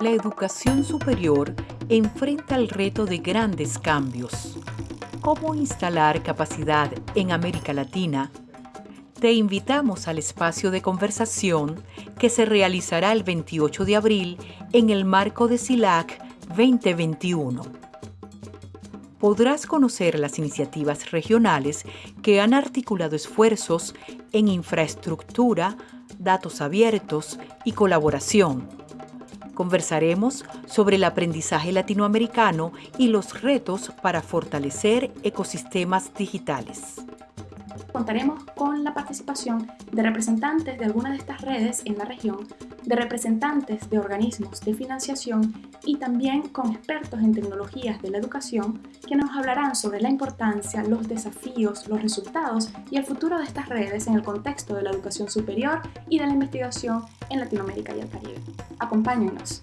la educación superior enfrenta el reto de grandes cambios. ¿Cómo instalar capacidad en América Latina? Te invitamos al espacio de conversación que se realizará el 28 de abril en el marco de SILAC 2021. Podrás conocer las iniciativas regionales que han articulado esfuerzos en infraestructura, datos abiertos y colaboración Conversaremos sobre el aprendizaje latinoamericano y los retos para fortalecer ecosistemas digitales contaremos con la participación de representantes de algunas de estas redes en la región, de representantes de organismos de financiación y también con expertos en tecnologías de la educación que nos hablarán sobre la importancia, los desafíos, los resultados y el futuro de estas redes en el contexto de la educación superior y de la investigación en Latinoamérica y el Caribe. Acompáñennos.